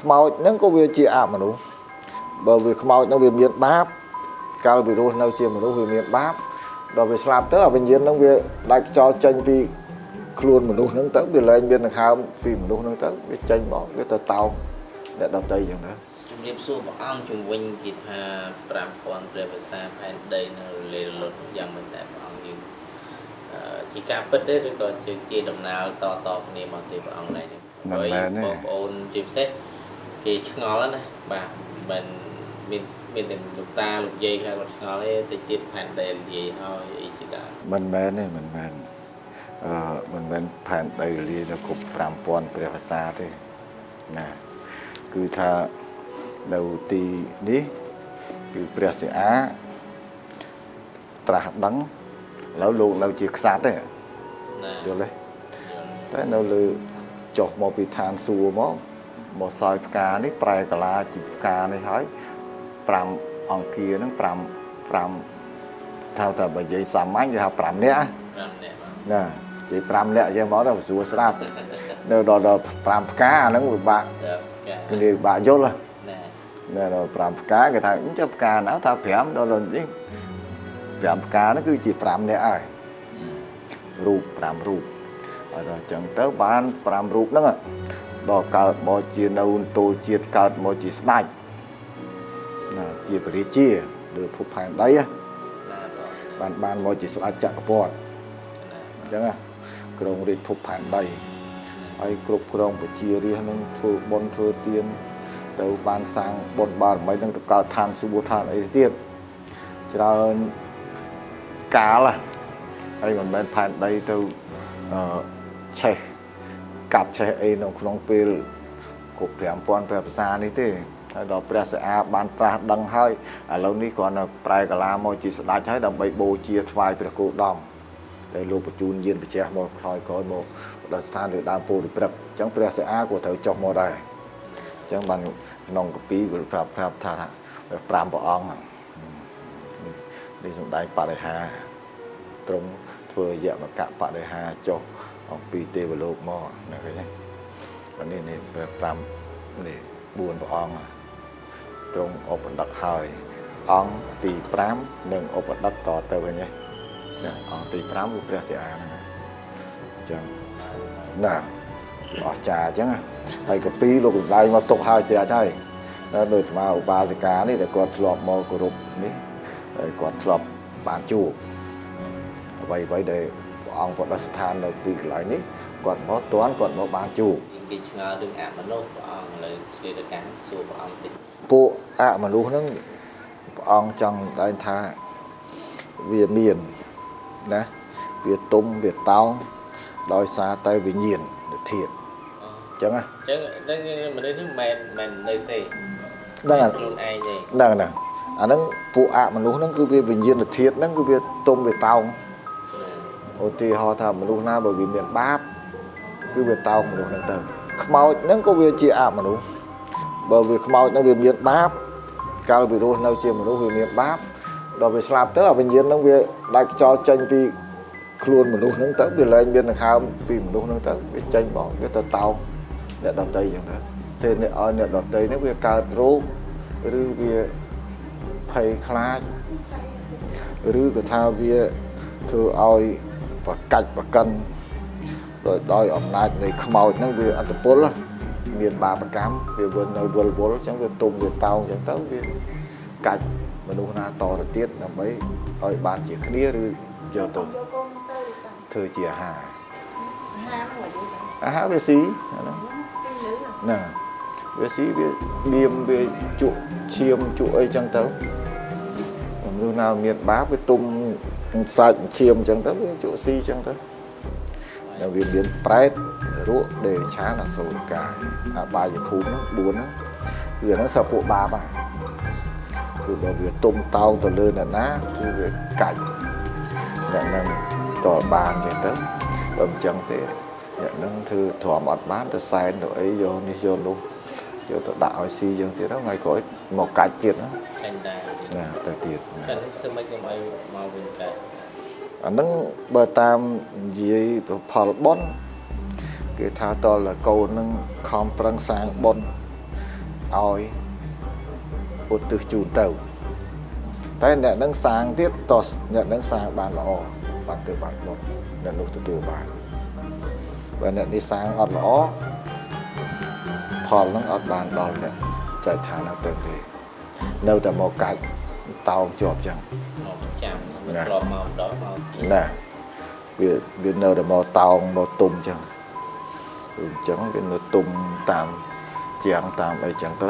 ខ្មោចហ្នឹងក៏វាជាអមនុស្សបើវាខ្មោចហ្នឹងវាមានបាបកាលវារស់នៅជាមនុស្សវាមានបាបដល់វាស្លាប់ទៅអាវិញ្ញាណហ្នឹងវាដាច់ខ្យល់ចេញពីខ្លួនមនុស្សហ្នឹងទៅវាលែងមានដង្ហើមពីមនុស្សហ្នឹងទៅវាចេញមកវាទៅតោងអ្នកដតីចឹងទៅជំរាបសួរព្រះអង្គជំវិញគេថា5000ព្រះភាសាផែនដីនៅរលេរលត់យ៉ាងមិនដែរព្រះអង្គយើងអឺជាការពិតទេឬក៏ជាជាដំណើរតតគ្នាមកទេព្រះអង្គដែរបងប្អូនជាពិសេស គេឆ្ងល់ណាបាទមិនមានមានតែលោកតាលោកយាយខ្លះគាត់ឆ្ងល់ទេតិចទៀតផែនដីនិយាយហើយអីជាដើមមិនមែនទេមិនមែនអឺមិនមែនផែនដីរលាយនៅគ្រប់5000ព្រះភាសាទេណាគឺថានៅទីនេះគឺព្រះសិអាត្រាស់ដឹងឥឡូវលោកនៅជាខ្សាត់ទេណាយល់ទេតែនៅលើចុះមកពីឋានសួគ៌មក មកសោយផ្កានេះប្រែកាឡាជាផ្កានេះហើយ5អង្គាហ្នឹង5 5ថាតែបើនិយាយសាមញ្ញគេហៅ5នាក់ណា5នាក់បាទណានិយាយ5នាក់យើងមកដល់ស្រួលស្ដាប់នៅដល់ដល់5ផ្កាអាហ្នឹងពិបាកដល់ការគេនិយាយពិបាកយល់ហ៎ណានៅដល់5ផ្កាគេថាអញ្ចឹងផ្កាណាថា5ដល់នេះ5ផ្កាហ្នឹងគឺជា5នាក់ហើយរូប5រូបហើយដល់អញ្ចឹងទៅបាន5រូបហ្នឹង ដល់កើតមកជានៅទូលជាតិកើតមកជាស្ដេចណាជាព្រះរាជាលើភពផែនដីណាណាបងបានបានមកជាស្ដេចចក្រពត្តិណាអញ្ចឹងណាក្រុងរាជភពផែនដីហើយគ្រប់គ្រងប្រជារាស្ត្រនឹងធ្វើបុណ្យធ្វើទានទៅបានសាងបុណ្យបារមីនឹងទៅកើតឋានសុបឋានអីទៀតច្រើនកាលហ៎ហើយមិនមែនផែនដីទៅអឺឆេះ កាប់ឆេះអីនៅក្នុងពេលគ្រប់5000ព្រះភាសានេះទេហើយដល់ព្រះសិអាបានត្រាស់ដឹងហើយឥឡូវនេះគ្រាន់តែប្រែកាឡាមកជាស្ដេចហើយដើម្បីបូជាថ្វាយព្រះគោដំតែលោកបញ្ជូនយានប្រជះមកថយក្រោយមកដល់ស្ថានលើដើមពោធិព្រឹកអញ្ចឹងព្រះសិអាក៏ត្រូវចុះមកដែរអញ្ចឹងបានក្នុងកពីក៏ប្រាប់ប្រាប់ថា5ព្រះអង្គហ្នឹងនេះសំដែងបរិហាត្រង់ ធ្វើយមកៈបរិហាចុះអំពីទេវលោកមកណាឃើញទេបាទនេះនេះព្រះ5នេះ4ព្រះអង្គត្រង់ឧបដិកហើយ អង្គទី5និងឧបដិកតទៅវិញទេចាអង្គទី5គឺព្រះជាអាហ្នឹងអញ្ចឹងណាអស្ចារ្យអញ្ចឹងណាហើយកពីលោកកម្ដៅមកຕົកហើយជ្រះហើយដល់ដោយស្មាឧបាសិកានេះដែលគាត់ធ្លាប់មកគោរពនេះហើយគាត់ធ្លាប់បានជួប អ្វីអ្វីដែលព្រះអង្គប្រដិស្ថាននៅទីកន្លែងនេះគាត់មកតន់គាត់មកបានជួបគេឆ្ងល់រឿងអមនុស្សព្រះអង្គឥឡូវឆ្លៀតទៅកាន់សួរព្រះអង្គតិចពួកអមនុស្សហ្នឹងព្រះអង្គចង់ដែងថាវាមានណាវាទុំវាតោងដោយសារតែវិញ្ញាណធាតុអញ្ចឹងណាអញ្ចឹងហ្នឹងមនុស្សនេះមិនមែនមិននៅទេហ្នឹងហើយខ្លួនឯងទេហ្នឹងហ្នឹងអាហ្នឹងពួកអមនុស្សហ្នឹងគឺវាវិញ្ញាណធាតុហ្នឹងគឺវាទុំវាតោង ឧទាហរណ៍ថាមនុស្សណាបើវាមានបាបគឺវាតោងមនុស្សហ្នឹងទៅខ្មោចហ្នឹងក៏វាជាអមនុស្សបើវាខ្មោចហ្នឹងវាមានបាបកាលវារស់នៅជាមនុស្សវាមានបាបដល់វាស្លាប់ទៅអាវិញ្ញាណហ្នឹងវាដាច់ខ្យល់ចេញពីខ្លួនមនុស្សហ្នឹងទៅវាលែងមានដង្ហើមពីមនុស្សហ្នឹងទៅវាចេញមកវាទៅតោងអ្នកដតីចឹងទៅទេអ្នកឲ្យអ្នកដតីហ្នឹងវាកើតរោគឬវាភ័យខ្លាចឬក៏ថាវាធ្វើឲ្យ ប្រកាច់ប្រកិនដោយដោយអំណាចនៃខ្មោចហ្នឹងវាអត្តពលណាមានបាបកម្មវាវិលនៅវល់វល់អញ្ចឹងវាទុំវាតោងអញ្ចឹងទៅវាកាច់មនុស្សណាតទៅទៀតដើម្បីឲ្យបានជាគ្នាឬយកទៅធ្វើជាអាហារហាមមកយីទៅអាហារវាស៊ីអាហ្នឹងស៊ីលឺណាវាស៊ីវាបៀមវាជក់ឈាមជក់អីចឹងទៅមនុស្សណាមានបាបវាទុំ សាច់ឈាមចឹងទៅវាជក់ស៊ីចឹងទៅហើយវាមានប្រែតរក់ដេរឆានអសូរកាយអាបាយភូមិហ្នឹង4ហ្នឹងគឺអាហ្នឹងសពួកបាបហ្នឹងគឺបើវាទុំតោងទៅលើអ្នកណាគឺវាកាច់អ្នកហ្នឹងតលបានចឹងទៅបើមិនចឹងទេអ្នកហ្នឹងធ្វើទ្រាំអត់បានទៅសែនទៅអីយកនេះយកនោះ យកទៅដាក់ឲ្យស៊ីយើងទៀតហ្នឹងថ្ងៃក្រោយមកកាច់ទៀតហ្នឹងខាញ់ដែរណាទៅទៀតណាតែធ្វើម៉េចកុំឲ្យមកវិញកើតអាហ្នឹងបើតាមនិយាយទៅផលបុណ្យគេថាតលកូនហ្នឹងខំប្រឹងសាងបុណ្យឲ្យឧទ្ទិសជូនទៅតែអ្នកនឹងសាងទៀតតោះអ្នកនឹងសាងបានល្អបានទៅបានបុណ្យអ្នកនោះទទួលបានបើអ្នកនេះសាងអត់ល្អ ផលនឹងអត់បានដល់អ្នកចែកឋានហ្នឹងទៅទេនៅតែមកកើតតោងជាប់ចឹងមកចាំវាណាធ្លាប់មកម្ដងមកទៀតណាវាវានៅតែមកតោងមកទុំចឹងអញ្ចឹងវានៅទុំតាមជាងតាមអីចឹងទៅ